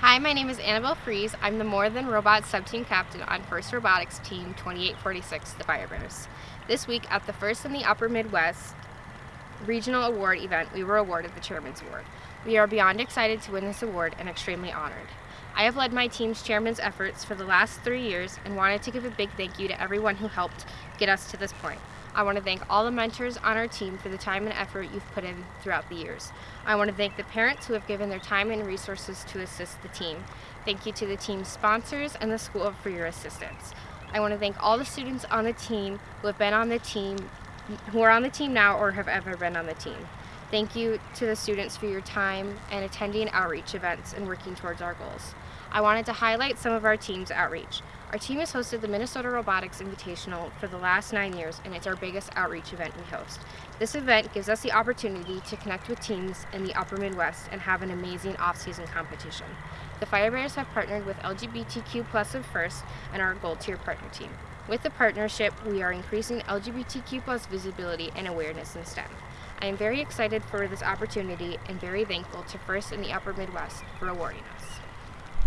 Hi, my name is Annabelle Fries. I'm the More Than Robots sub-team captain on First Robotics Team 2846, the Fire Bears. This week at the First in the Upper Midwest Regional Award event, we were awarded the Chairman's Award. We are beyond excited to win this award and extremely honored. I have led my team's chairman's efforts for the last three years and wanted to give a big thank you to everyone who helped get us to this point. I want to thank all the mentors on our team for the time and effort you've put in throughout the years. I want to thank the parents who have given their time and resources to assist the team. Thank you to the team's sponsors and the school for your assistance. I want to thank all the students on the team who have been on the team, who are on the team now or have ever been on the team. Thank you to the students for your time and attending outreach events and working towards our goals. I wanted to highlight some of our team's outreach. Our team has hosted the Minnesota Robotics Invitational for the last nine years, and it's our biggest outreach event we host. This event gives us the opportunity to connect with teams in the upper Midwest and have an amazing off-season competition. The Firebears have partnered with LGBTQ Plus of First and our Gold Tier Partner Team. With the partnership, we are increasing LGBTQ plus visibility and awareness in STEM. I am very excited for this opportunity and very thankful to First in the Upper Midwest for awarding us.